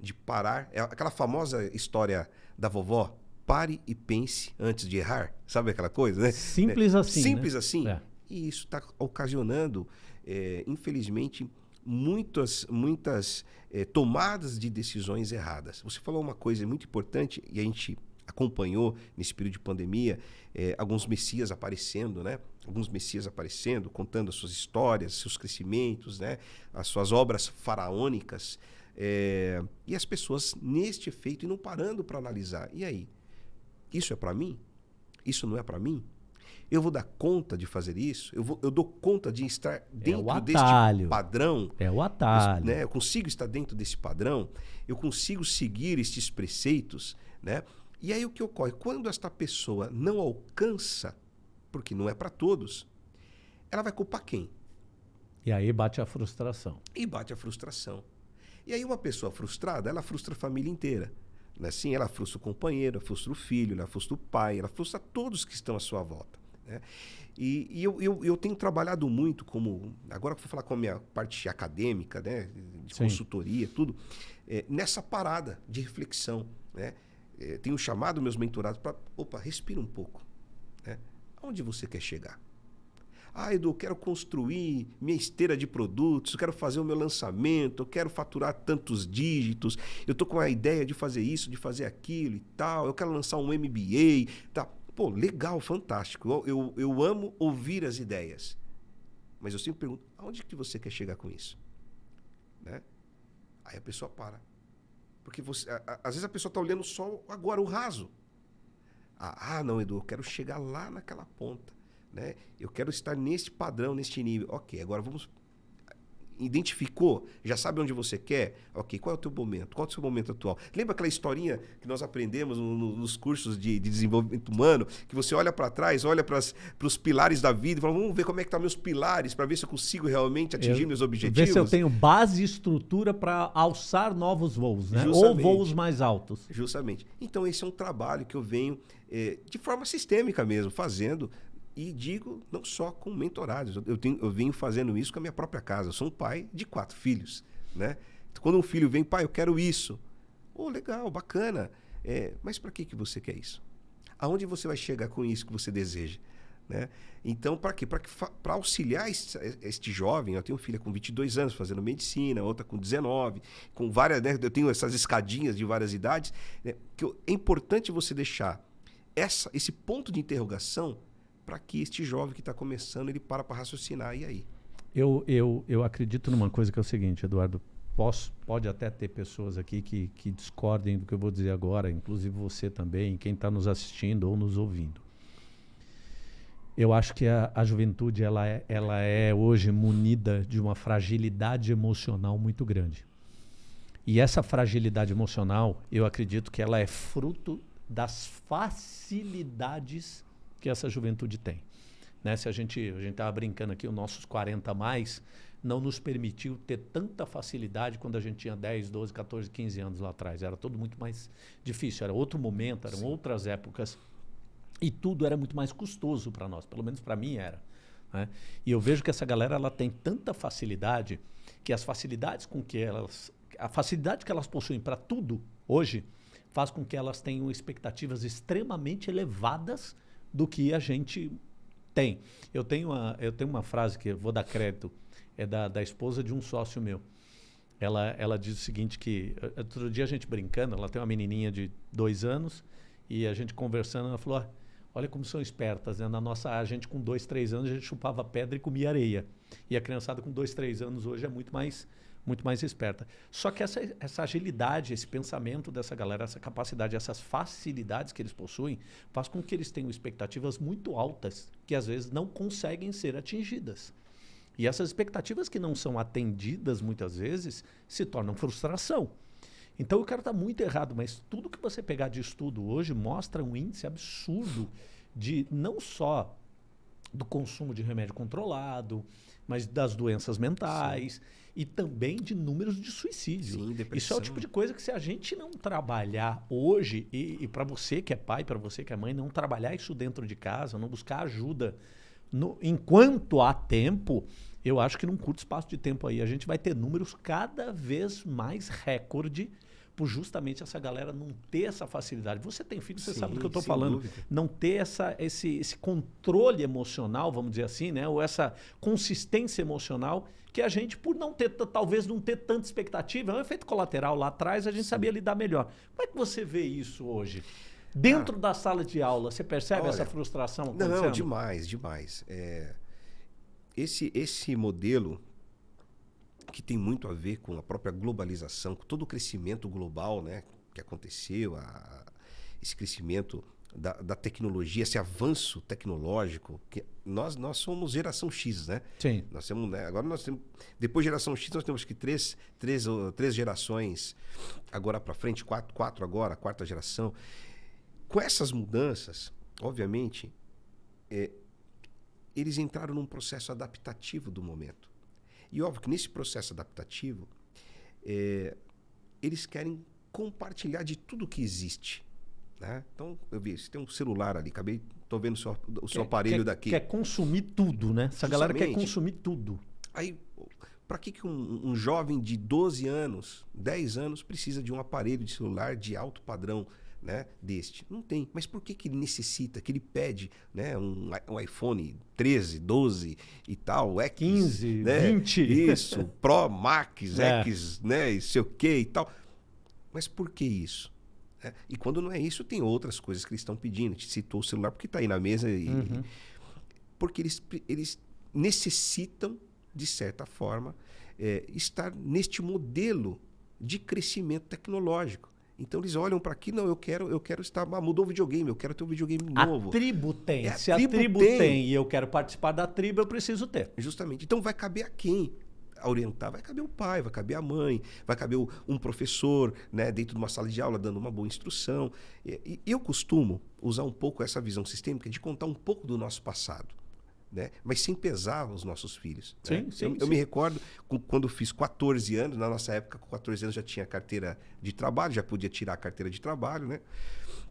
de parar. É aquela famosa história da vovó, pare e pense antes de errar. Sabe aquela coisa, né? Simples é, assim. Simples né? assim. É. E isso está ocasionando, é, infelizmente, muitas, muitas é, tomadas de decisões erradas. Você falou uma coisa muito importante e a gente acompanhou nesse período de pandemia é, alguns messias aparecendo, né? Alguns messias aparecendo, contando as suas histórias, seus crescimentos, né? As suas obras faraônicas. É, e as pessoas neste efeito e não parando para analisar. E aí? Isso é para mim? Isso não é para mim? Eu vou dar conta de fazer isso? Eu, vou, eu dou conta de estar é dentro é deste padrão? É o atalho. Né? Eu consigo estar dentro desse padrão? Eu consigo seguir estes preceitos? Né? E aí o que ocorre? Quando esta pessoa não alcança, porque não é para todos, ela vai culpar quem? E aí bate a frustração. E bate a frustração. E aí uma pessoa frustrada, ela frustra a família inteira. Né? Sim, ela frustra o companheiro, ela frustra o filho, ela frustra o pai, ela frustra todos que estão à sua volta. Né? E, e eu, eu, eu, tenho trabalhado muito como. Agora que eu vou falar com a minha parte acadêmica, né? de Sim. consultoria, tudo, é, nessa parada de reflexão. Né? É, tenho chamado meus mentorados para. Opa, respira um pouco. Né? Aonde você quer chegar? Ah, Edu, eu quero construir minha esteira de produtos, eu quero fazer o meu lançamento, eu quero faturar tantos dígitos, eu estou com a ideia de fazer isso, de fazer aquilo e tal, eu quero lançar um MBA. Tá. Pô, legal, fantástico. Eu, eu, eu amo ouvir as ideias. Mas eu sempre pergunto, aonde que você quer chegar com isso? Né? Aí a pessoa para. Porque você, a, a, às vezes a pessoa está olhando só agora o raso. Ah, ah, não, Edu, eu quero chegar lá naquela ponta. Né? Eu quero estar neste padrão, neste nível. Ok, agora vamos identificou, já sabe onde você quer, ok, qual é o teu momento? Qual é o seu momento atual? Lembra aquela historinha que nós aprendemos no, no, nos cursos de, de, desenvolvimento humano, que você olha para trás, olha para os pilares da vida e fala, vamos ver como é que estão tá meus pilares para ver se eu consigo realmente atingir eu, meus objetivos. Ver se eu tenho base e estrutura para alçar novos voos, né? Ou voos mais altos. Justamente. Então esse é um trabalho que eu venho é, de forma sistêmica mesmo, fazendo e digo não só com mentorados. Eu, tenho, eu venho fazendo isso com a minha própria casa. Eu sou um pai de quatro filhos. Né? Então, quando um filho vem, pai, eu quero isso. Oh, legal, bacana. É, mas para que, que você quer isso? Aonde você vai chegar com isso que você deseja? Né? Então, para quê? Para auxiliar este, este, jovem, eu tenho uma filha com 22 anos fazendo medicina, outra com 19, com várias, né? eu tenho essas escadinhas de várias idades, né? que é importante você deixar essa, esse ponto de interrogação para que este jovem que está começando ele para para raciocinar e aí. Eu, eu, eu acredito numa coisa que é o seguinte, Eduardo. Posso, pode até ter pessoas aqui que, que discordem do que eu vou dizer agora, inclusive você também, quem está nos assistindo ou nos ouvindo. Eu acho que a, a juventude ela é, ela é hoje munida de uma fragilidade emocional muito grande. E essa fragilidade emocional, eu acredito que ela é fruto das facilidades que essa juventude tem. Né? Se a gente a gente estava brincando aqui, os nossos 40 mais não nos permitiu ter tanta facilidade quando a gente tinha 10, 12, 14, 15 anos lá atrás. Era tudo muito mais difícil, era outro momento, eram Sim. outras épocas. E tudo era muito mais custoso para nós, pelo menos para mim era. Né? E eu vejo que essa galera ela tem tanta facilidade que as facilidades com que elas. A facilidade que elas possuem para tudo hoje faz com que elas tenham expectativas extremamente elevadas do que a gente tem. Eu tenho uma, eu tenho uma frase que eu vou dar crédito, é da, da esposa de um sócio meu. Ela, ela diz o seguinte que, eh, outro dia a gente brincando, ela tem uma menininha de dois anos e a gente conversando, ela falou, ah, olha como são espertas, né? Na nossa, a gente com dois, três anos, a gente chupava pedra e comia areia. E a criançada com dois, três anos hoje é muito mais muito mais esperta. Só que essa, essa agilidade, esse pensamento dessa galera, essa capacidade, essas facilidades que eles possuem, faz com que eles tenham expectativas muito altas, que às vezes não conseguem ser atingidas. E essas expectativas que não são atendidas muitas vezes se tornam frustração. Então o cara está muito errado, mas tudo que você pegar de estudo hoje mostra um índice absurdo de não só do consumo de remédio controlado, mas das doenças mentais. Sim e também de números de suicídio. Sim, Isso é o tipo de coisa que se a gente não trabalhar hoje, e, e para você que é pai, para você que é mãe, não trabalhar isso dentro de casa, não buscar ajuda no, enquanto há tempo, eu acho que num curto espaço de tempo aí a gente vai ter números cada vez mais recorde por justamente essa galera não ter essa facilidade. Você tem filho, você Sim, sabe do que eu estou falando. Dúvida. Não ter essa, esse, esse controle emocional, vamos dizer assim, né? ou essa consistência emocional que a gente, por não ter, talvez não ter tanta expectativa, é um efeito colateral lá atrás, a gente Sim. sabia lidar melhor. Como é que você vê isso hoje? Dentro ah, da sala de aula, você percebe olha, essa frustração? Não, demais, demais. É, esse, esse modelo que tem muito a ver com a própria globalização, com todo o crescimento global né, que aconteceu, a, esse crescimento da, da, tecnologia, esse avanço tecnológico, que nós, nós somos geração X, né? Sim. Nós temos, né? Agora nós temos, depois de geração X, nós temos que três, três, três gerações agora para frente, quatro, quatro agora, quarta geração. Com essas mudanças, obviamente, é, eles entraram num processo adaptativo do momento. E óbvio que nesse processo adaptativo, é, eles querem compartilhar de tudo que existe. Né? Então, eu vi, você tem um celular ali, acabei, estou vendo o seu, o seu quer, aparelho quer, daqui. Quer consumir tudo, né? Essa Justamente. galera quer consumir tudo. Aí, para que, que um, um, jovem de 12 anos, 10 anos, precisa de um aparelho de celular de alto padrão? né, deste. Não tem. Mas por que, que ele necessita, que ele pede né, um, um iPhone 13, 12 e tal, X, 15, né, 20. Isso, Pro, Max, é. X, né, e sei o que e tal. Mas por que isso? É, e quando não é isso, tem outras coisas que eles estão pedindo. Te citou o celular porque está aí na mesa. E, uhum. Porque eles, eles necessitam, de certa forma, é, estar neste modelo de crescimento tecnológico. Então eles olham para aqui, não, eu quero, eu quero estar, ah, mudou o videogame, eu quero ter um videogame novo. A tribo tem. É, a Se tribo a tribo tem. tem. e eu quero participar da tribo, eu preciso ter. Justamente. Então vai caber a quem? Orientar, vai caber o pai, vai caber a mãe, vai caber o- um professor, né, dentro de uma sala de aula, dando uma boa instrução. E, e eu costumo usar um pouco essa visão sistêmica de contar um pouco do nosso passado, né, mas sem pesar os nossos filhos. né? Sim, sim, eu, eu sim. me recordo quando fiz 14 anos, na nossa época, com 14 anos já tinha carteira de trabalho, já podia tirar a carteira de trabalho, né?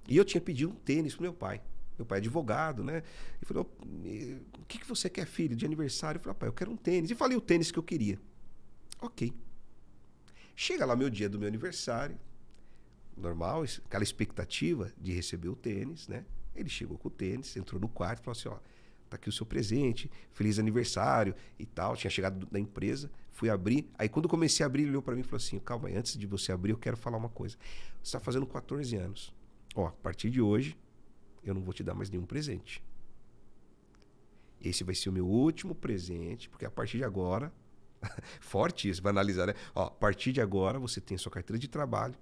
E eu tinha pedido um tênis pro meu pai. Meu pai é advogado, né? E falou: "E- o que, que você quer, filho, de aniversário? Eu falei, pai, eu quero um tênis. E falei o tênis que eu queria. Ok. Chega lá meu dia do meu aniversário, normal, aquela expectativa de receber o tênis, né? Ele chegou com o tênis, entrou no quarto e falou assim: ó, tá aqui o seu presente, feliz aniversário e tal. Tinha chegado da empresa, fui abrir. Aí quando comecei a abrir, ele olhou para mim e falou assim: calma aí, antes de você abrir, eu quero falar uma coisa. Você está fazendo 14 anos. Ó, a partir de hoje, eu não vou te dar mais nenhum presente. Esse vai ser o meu último presente, porque a partir de agora, forte isso, vai analisar, né? Ó, a partir de agora, você tem a sua carteira de trabalho,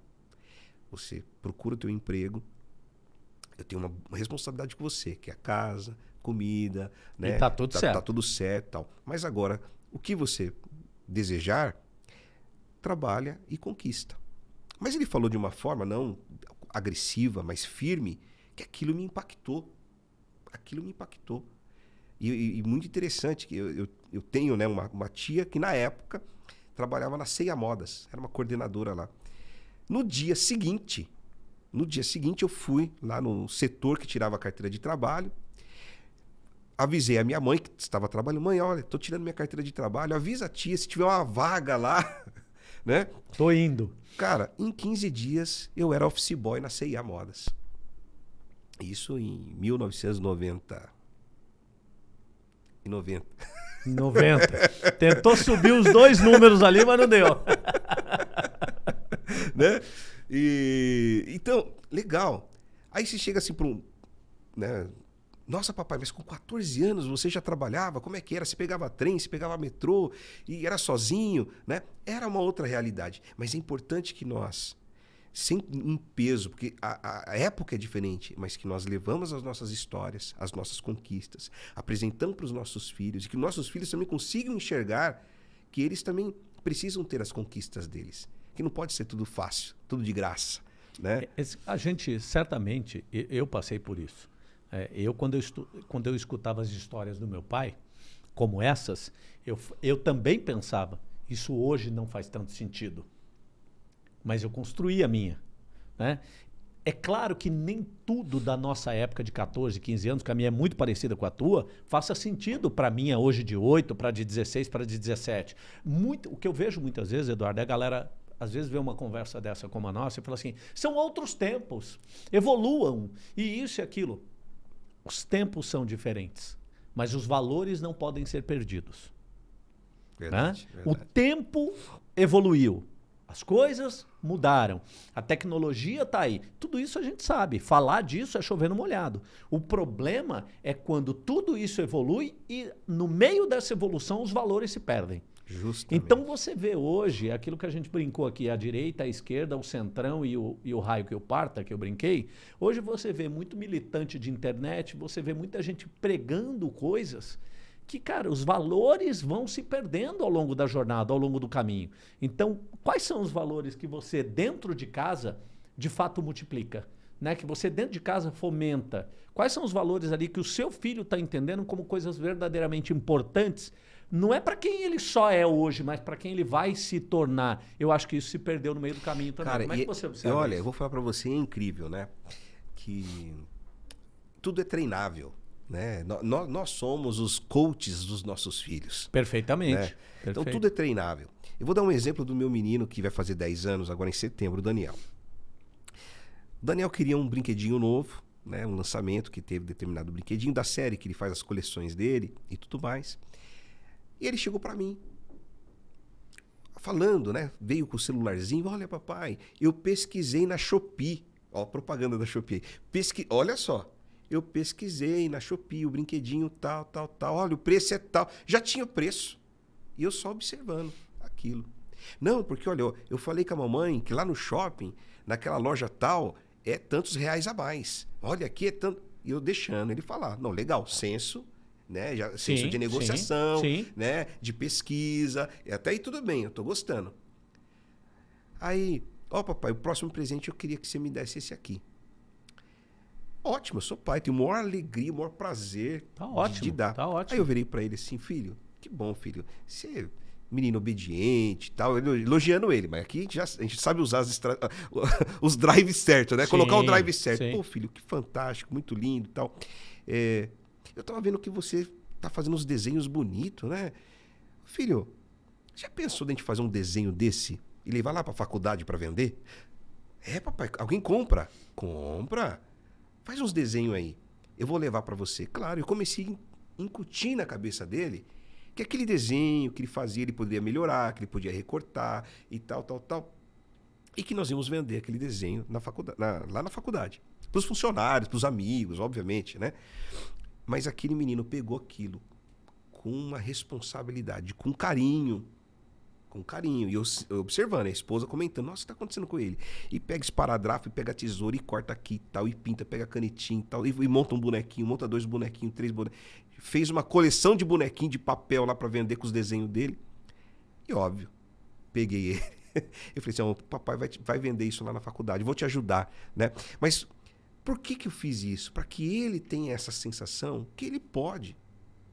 você procura o teu emprego, eu tenho uma responsabilidade com você, que é a casa, comida, né? tá tudo certo. Tá tudo certo, e tal. Mas agora, o que você desejar, trabalha e conquista. Mas ele falou de uma forma não agressiva, mas firme, que aquilo me impactou. Aquilo me impactou. E, e- e muito interessante que eu, eu, eu tenho né, uma, uma tia que na época trabalhava na Ceia Modas, era uma coordenadora lá. No dia seguinte, no dia seguinte eu fui lá no setor que tirava a carteira de trabalho, avisei a minha mãe que estava trabalhando, mãe, olha, tô tirando minha carteira de trabalho, avisa a tia se tiver uma vaga lá, né? Tô indo. Cara, em 15 dias eu era office boy na CIA Modas. Isso em 1990. Em 90. 90. Tentou subir os dois números ali, mas não deu. né? E então, legal. Aí você chega assim para um, né? Nossa, papai, mas com 14 anos você já trabalhava? Como é que era? Você pegava trem, você pegava metrô e era sozinho, né? Era uma outra realidade. Mas é importante que nós, sem um peso, porque a, a época é diferente, mas que nós levamos as nossas histórias, as nossas conquistas, apresentamos para os nossos filhos e que nossos filhos também consigam enxergar que eles também precisam ter as conquistas deles. Que não pode ser tudo fácil, tudo de graça, né? Esse- a gente, certamente, eu passei por isso. É, eu, quando eu, estu- quando eu escutava as histórias do meu pai, como essas, eu, eu também pensava, isso hoje não faz tanto sentido. Mas eu construí a minha. Né? É claro que nem tudo da nossa época de 14, 15 anos, que a minha é muito parecida com a tua, faça sentido para a minha hoje de 8, para de 16, para de 17. Muito, o que eu vejo muitas vezes, Eduardo, é a galera às vezes vê uma conversa dessa como a nossa e fala assim: são outros tempos, evoluam, e isso e aquilo. Os tempos são diferentes, mas os valores não podem ser perdidos. Verdade, né? O verdade. tempo evoluiu. As coisas mudaram. A tecnologia está aí. Tudo isso a gente sabe. Falar disso é chover no molhado. O problema é quando tudo isso evolui e, no meio dessa evolução, os valores se perdem. Justamente. Então você vê hoje aquilo que a gente brincou aqui, a direita, a esquerda, o centrão e o, e o raio que eu parta, que eu brinquei. Hoje você vê muito militante de internet, você vê muita gente pregando coisas que, cara, os valores vão se perdendo ao longo da jornada, ao longo do caminho. Então, quais são os valores que você, dentro de casa, de fato multiplica? Né? Que você, dentro de casa, fomenta? Quais são os valores ali que o seu filho está entendendo como coisas verdadeiramente importantes? Não é para quem ele só é hoje, mas para quem ele vai se tornar. Eu acho que isso se perdeu no meio do caminho também. Cara, como é e- que você e observa olha, eu isso? vou falar pra você, é incrível, né? Que tudo é treinável, né? No- nó- Nós, somos os coaches dos nossos filhos. Perfeitamente. né? Então Perfeito. tudo é treinável. Eu vou dar um exemplo do meu menino que vai fazer 10 anos agora em setembro, o Daniel. O Daniel queria um brinquedinho novo, né? Um lançamento que teve determinado brinquedinho da série que ele faz as coleções dele e tudo mais. E ele chegou pra mim falando, né? Veio com o celularzinho, olha papai, eu pesquisei na Shopee, ó, propaganda da Shopee. Pesqui... Olha só, eu pesquisei na Shopee o brinquedinho tal, tal, tal. Olha, o preço é tal. Já tinha o preço. E eu só observando aquilo. Não, porque olha, eu, falei com a mamãe que lá no shopping, naquela loja tal, é tantos reais a mais. Olha, aqui é tanto. E eu deixando ele falar. Não, legal, senso, né? Já, senso Sim, de negociação, sim, sim. né? De pesquisa. Até aí tudo bem, eu tô gostando. Aí, ó, papai, o próximo presente eu queria que você me desse esse aqui. Ótimo, eu sou pai, tenho maior alegria, maior prazer Tá ótimo, de dar. tá ótimo. Aí eu virei pra ele assim, filho, que bom, filho. Você é menino obediente e tal, elo- elogiando ele, mas aqui a gente, já, a gente sabe usar os drives certos, né? Sim, Colocar o drive certo. sim. Pô, filho, que fantástico, muito lindo e tal. É, eu tava vendo que você tá fazendo uns desenhos bonitos, né? Filho, já pensou de a gente fazer um desenho desse e levar lá pra faculdade pra vender? É, papai, alguém compra. Compra. Faz uns desenhos aí. Eu vou levar pra você. Claro, eu comecei a incutir na cabeça dele que aquele desenho que ele fazia, ele poderia melhorar, que ele podia recortar e tal, tal, tal. E que nós íamos vender aquele desenho na faculdade, na- lá na faculdade. Para os funcionários, para os amigos, obviamente, né? Mas aquele menino pegou aquilo com uma responsabilidade, com carinho. Com carinho. E eu, eu observando, a esposa comentando, nossa, o que está acontecendo com ele? E pega esparadrafo, e pega tesoura, e corta aqui e tal, e pinta, pega a canetinha e tal, e, e monta um bonequinho, monta dois bonequinhos, três bonequinhos. Fez uma coleção de bonequinhos de papel lá para vender com os desenhos dele. E óbvio, peguei ele. Eu falei assim, papai vai, vai vender isso lá na faculdade, vou te ajudar, né? Mas por que que eu fiz isso? Para que ele tenha essa sensação que ele pode.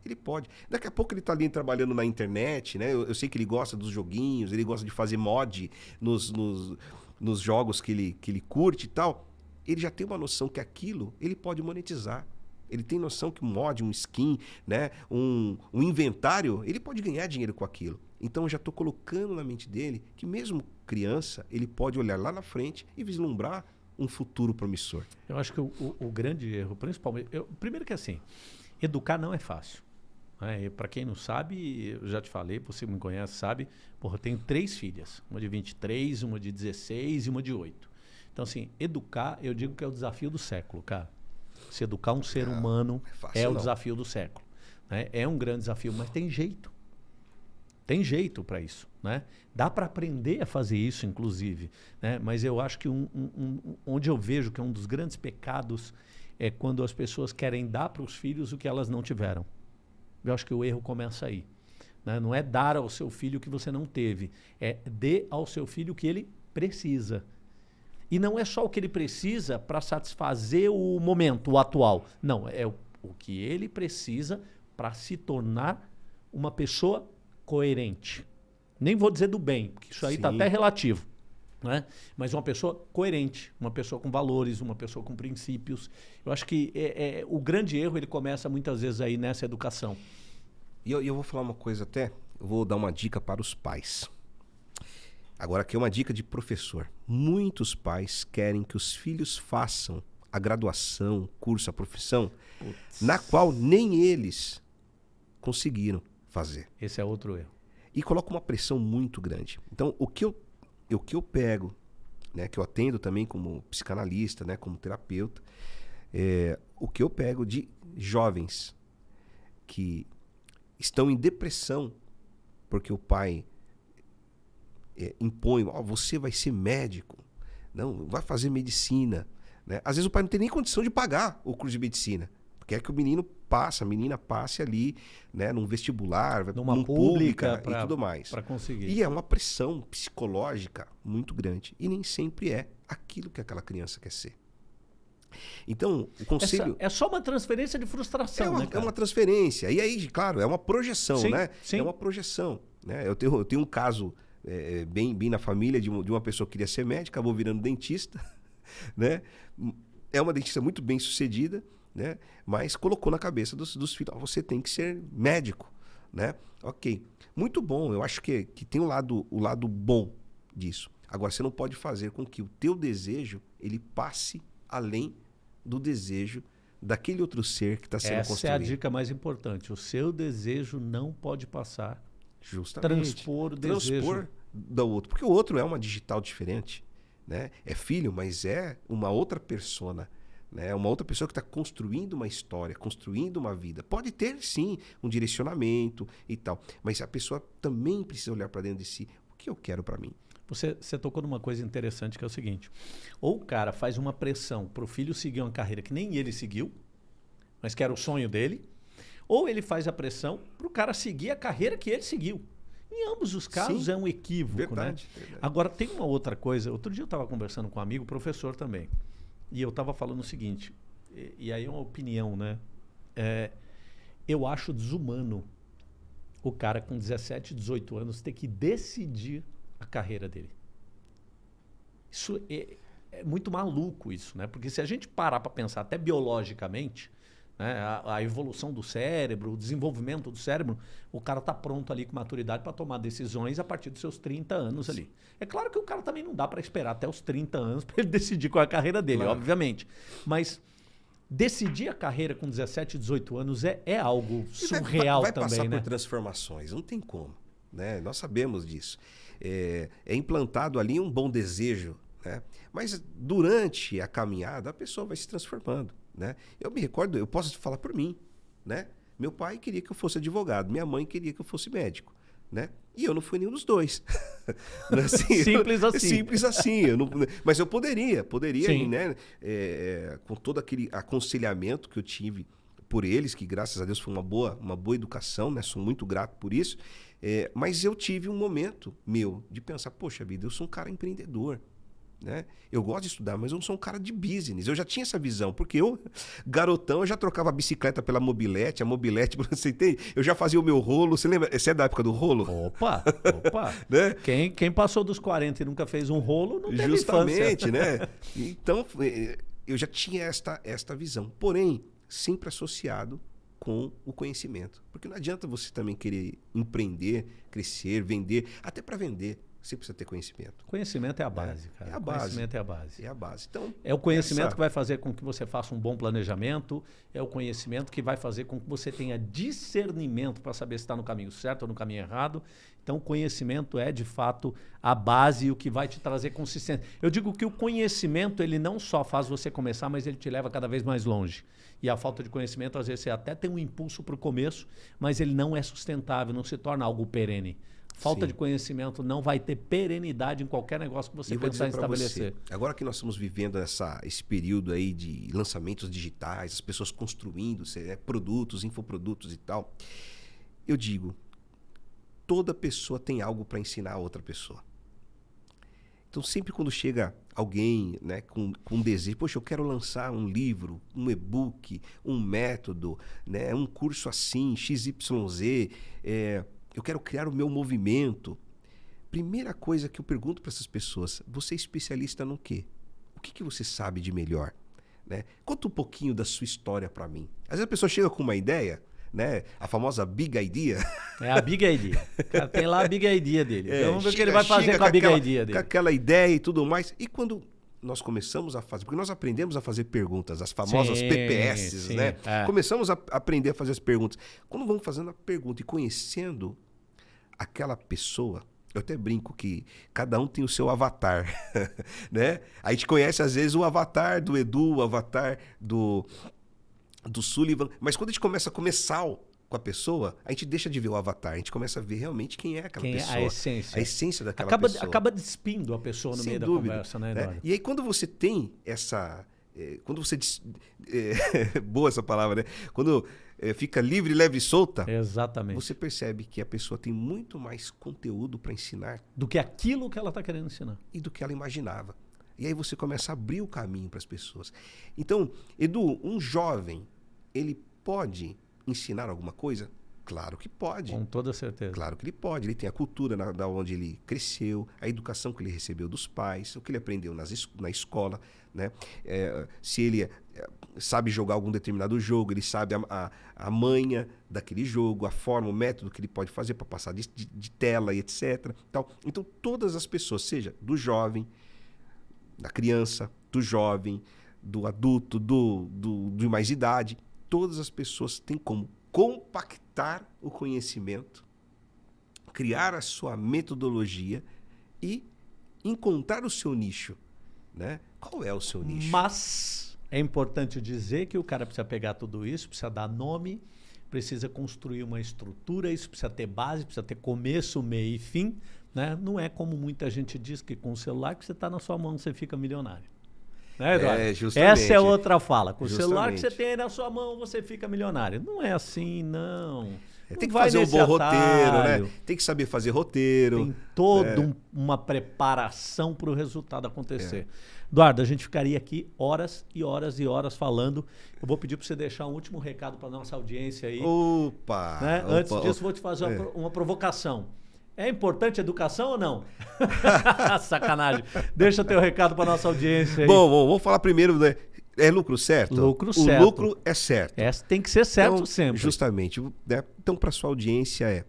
Ele pode. Daqui a pouco ele tá ali trabalhando na internet, né? Eu, eu sei que ele gosta dos joguinhos, ele gosta de fazer mod nos, nos, nos jogos que ele, que ele curte e tal. Ele já tem uma noção que aquilo ele pode monetizar. Ele tem noção que um mod, um skin, né? um, um inventário, ele pode ganhar dinheiro com aquilo. Então eu já estou colocando na mente dele que mesmo criança, ele pode olhar lá na frente e vislumbrar um futuro promissor. Eu acho que o, o- o grande erro, principalmente. eu- primeiro que assim, educar não é fácil. Né? Para quem não sabe, eu já te falei, você me conhece, sabe, porra, eu tenho três filhas. Uma de 23, uma de 16 e uma de 8. Então, assim, educar, eu digo que é o desafio do século, cara. Se educar um ser Não, humano é fácil é o desafio do século. né? É um grande desafio, mas tem jeito. Tem jeito para isso, né? Dá para aprender a fazer isso, inclusive, né? Mas eu acho que um, um- um- onde eu vejo que é um dos grandes pecados é quando as pessoas querem dar para os filhos o que elas não tiveram. Eu acho que o erro começa aí. né? Não é dar ao seu filho o que você não teve, é dê ao seu filho o que ele precisa. E não é só o que ele precisa para satisfazer o momento, o atual. Não, é o, o que ele precisa para se tornar uma pessoa coerente. Nem vou dizer do bem, porque isso aí está até relativo. Né? Mas uma pessoa coerente, uma pessoa com valores, uma pessoa com princípios. Eu acho que é, é, o grande erro ele começa muitas vezes aí nessa educação. E eu, eu vou falar uma coisa até, eu vou dar uma dica para os pais. Agora aqui é uma dica de professor. Muitos pais querem que os filhos façam a graduação, curso, a profissão, na qual nem eles conseguiram fazer. Esse é outro erro. E coloca uma pressão muito grande. Então, o que eu, o que eu pego, né, que eu atendo também como psicanalista, né, como terapeuta, é, o que eu pego de jovens que estão em depressão porque o pai é, impõe, ó, você vai ser médico, não, vai fazer medicina. Né? Às vezes o pai não tem nem condição de pagar o curso de medicina. Quer que o menino passe, a menina passe ali, né, num vestibular, Numa num pública pública pra- e tudo mais. Para conseguir. E é uma pressão psicológica muito grande. E nem sempre é aquilo que aquela criança quer ser. Então, o conselho. Essa- é só uma transferência de frustração, É uma, né, é uma transferência. E aí, claro, é uma projeção, Sim, né? sim. É uma projeção. Né? Eu, tenho, eu tenho um caso é, bem, bem na família de, de uma pessoa que queria ser médica, acabou virando dentista. Né? É uma dentista muito bem sucedida, né? mas colocou na cabeça dos, dos filhos: "Ó, você tem que ser médico. Né? Ok. Muito bom. Eu acho que, que tem o lado, o lado bom disso. Agora, você não pode fazer com que o teu desejo ele passe além do desejo daquele outro ser que está sendo Essa é construído. a dica mais importante. O seu desejo não pode passar. Justamente. Transpor o Transpor desejo. do outro. Porque o outro é uma digital diferente. Né? É filho, mas é uma outra persona. Né? Uma outra pessoa que está construindo uma história, construindo uma vida. Pode ter, sim, um direcionamento e tal. Mas a pessoa também precisa olhar para dentro de si. O que eu quero para mim? Você, você tocou numa coisa interessante que é o seguinte: ou o cara faz uma pressão para o filho seguir uma carreira que nem ele seguiu, mas que era o sonho dele, ou ele faz a pressão para o cara seguir a carreira que ele seguiu. Em ambos os casos Sim, é um equívoco, verdade, né? Verdade. Agora tem uma outra coisa. Outro dia eu estava conversando com um amigo, professor também. E eu estava falando o seguinte, e, e, aí é uma opinião, né? É, eu acho desumano o cara com 17, 18 anos ter que decidir a carreira dele. Isso é, é muito maluco isso, né? Porque se a gente parar para pensar até biologicamente, né? A, a, evolução do cérebro, o desenvolvimento do cérebro, o cara está pronto ali com maturidade para tomar decisões a partir dos seus 30 anos ali. É claro que o cara também não dá para esperar até os 30 anos para ele decidir qual é a carreira dele, claro. obviamente. Mas decidir a carreira com 17, 18 anos é, é algo surreal vai, vai também, passar né? por transformações, não tem como. Né? Nós sabemos disso. É, é implantado ali um bom desejo, né? mas durante a caminhada a pessoa vai se transformando. Né? Eu me recordo, eu posso falar por mim. Né? Meu pai queria que eu fosse advogado, minha mãe queria que eu fosse médico. Né? E eu não fui nenhum dos dois. É assim, simples assim. Simples assim. Eu não, mas eu poderia, poderia, né? É, é, com todo aquele aconselhamento que eu tive por eles, que graças a Deus foi uma boa, uma boa educação, né? Sou muito grato por isso. É, mas eu tive um momento meu de pensar, poxa vida, eu sou um cara empreendedor. Né? Eu gosto de estudar, mas eu não sou um cara de business. Eu já tinha essa visão, porque eu, garotão, eu já trocava a bicicleta pela mobilete, a mobilete, você entende? Eu já fazia o meu rolo. Você lembra? Você é da época do rolo? Opa, opa. né? quem, quem passou dos 40 e nunca fez um rolo, não teve Justamente, infância. né? Então, é, eu já tinha esta, esta visão. Porém, sempre associado com o conhecimento. Porque não adianta você também querer empreender, crescer, vender, até para vender. Você precisa ter conhecimento. Conhecimento é a base, é, cara. É a base. Conhecimento é a base. É a base. Então, é o conhecimento essa... que vai fazer com que você faça um bom planejamento, é o conhecimento que vai fazer com que você tenha discernimento para saber se está no caminho certo ou no caminho errado. Então, conhecimento é, de fato, a base e o que vai te trazer consistência. Eu digo que o conhecimento, ele não só faz você começar, mas ele te leva cada vez mais longe. E a falta de conhecimento, às vezes, você até tem um impulso para o começo, mas ele não é sustentável, não se torna algo perene. Falta Sim. de conhecimento não vai ter perenidade em qualquer negócio que você pensar em estabelecer. Você, agora que nós estamos vivendo essa, esse período aí de lançamentos digitais, as pessoas construindo é, produtos, infoprodutos e tal, eu digo, toda pessoa tem algo para ensinar a outra pessoa. Então, sempre quando chega alguém né, com, com um desejo, poxa, eu quero lançar um livro, um e-book, um método, né, um curso assim, XYZ, é, eu quero criar o meu movimento. Primeira coisa que eu pergunto para essas pessoas: você é especialista no quê? O que, que você sabe de melhor? Né? Conta um pouquinho da sua história para mim. Às vezes a pessoa chega com uma ideia, né? A famosa big idea. É a big idea. Cara, tem lá a big idea dele. É, Vamos ver o que ele vai fazer com a big aquela, idea dele. Com aquela ideia e tudo mais. E quando nós começamos a fazer, porque nós aprendemos a fazer perguntas, as famosas sim, PPS, sim, né? É. Começamos a aprender a fazer as perguntas. Quando vamos fazendo a pergunta e conhecendo aquela pessoa, eu até brinco que cada um tem o seu avatar, né? A gente conhece às vezes o avatar do Edu, o avatar do do Sullivan, mas quando a gente começa a comer sal com a pessoa, a gente deixa de ver o avatar, a gente começa a ver realmente quem é aquela quem pessoa. É a essência. A essência daquela acaba, pessoa. Acaba despindo a pessoa no Sem meio dúvida, da conversa, né, né? E aí quando você tem essa... É, quando você... É, boa essa palavra, né? Quando é, fica livre, leve e solta, Exatamente. você percebe que a pessoa tem muito mais conteúdo para ensinar do que aquilo que ela está querendo ensinar e do que ela imaginava. E aí você começa a abrir o caminho para as pessoas. Então, Edu, um jovem, ele pode ensinar alguma coisa? Claro que pode. Com toda certeza. Claro que ele pode. Ele tem a cultura na, da onde ele cresceu, a educação que ele recebeu dos pais, o que ele aprendeu nas, na escola. Né? É, se ele é, sabe jogar algum determinado jogo, ele sabe a, a, a, manha daquele jogo, a forma, o método que ele pode fazer para passar de, de, de, tela e etc. Então, então, todas as pessoas, seja do jovem, da criança, do jovem, do adulto, do, do, de mais idade, todas as pessoas têm como compactar o conhecimento, criar a sua metodologia e encontrar o seu nicho. Né? Qual é o seu nicho? Mas É importante dizer que o cara precisa pegar tudo isso, precisa dar nome, precisa construir uma estrutura, isso precisa ter base, precisa ter começo, meio e fim. Né? Não é como muita gente diz que com o celular que você está na sua mão você fica milionário. Né, Eduardo? É, justamente. Essa é outra fala. Com o celular que você Justamente. tem aí na sua mão você fica milionário. Não é assim, não. É, Não tem que vai fazer um bom roteiro, né? Tem que saber fazer roteiro. Tem toda É. um- uma preparação para o resultado acontecer. Eduardo, a gente ficaria aqui horas e horas e horas falando. Eu vou pedir para você deixar um último recado para nossa audiência aí. Opa! né? opa, Antes disso, opa. vou te fazer uma, É. uma provocação. É importante a educação ou não? Sacanagem. Deixa teu recado para nossa audiência aí. Bom, bom, vou falar primeiro, né? É lucro certo? Lucro o certo. lucro é certo. Essa tem que ser certo Então, sempre. Justamente. né? Então, para sua audiência é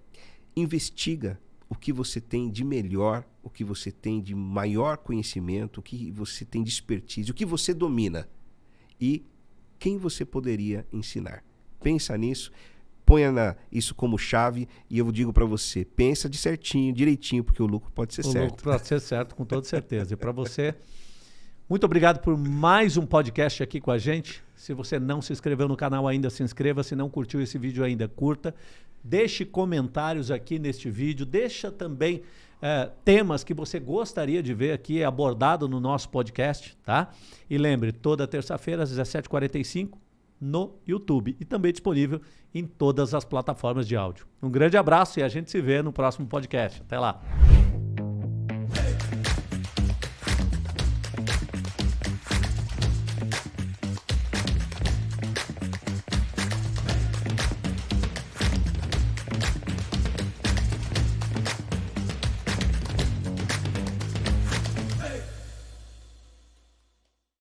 investiga o que você tem de melhor, o que você tem de maior conhecimento, o que você tem de expertise, o que você domina e quem você poderia ensinar. Pensa nisso, ponha na- isso como chave e eu digo para você, pensa de certinho, direitinho, porque o lucro pode ser O certo. lucro pode ser certo, com toda certeza. E para você, muito obrigado por mais um podcast aqui com a gente. Se você não se inscreveu no canal ainda, se inscreva. Se não curtiu esse vídeo ainda, curta. Deixe comentários aqui neste vídeo. Deixa também eh, temas que você gostaria de ver aqui abordado no nosso podcast, tá? E lembre, toda terça-feira às 17h45 no YouTube e também disponível em todas as plataformas de áudio. Um grande abraço e a gente se vê no próximo podcast. Até lá.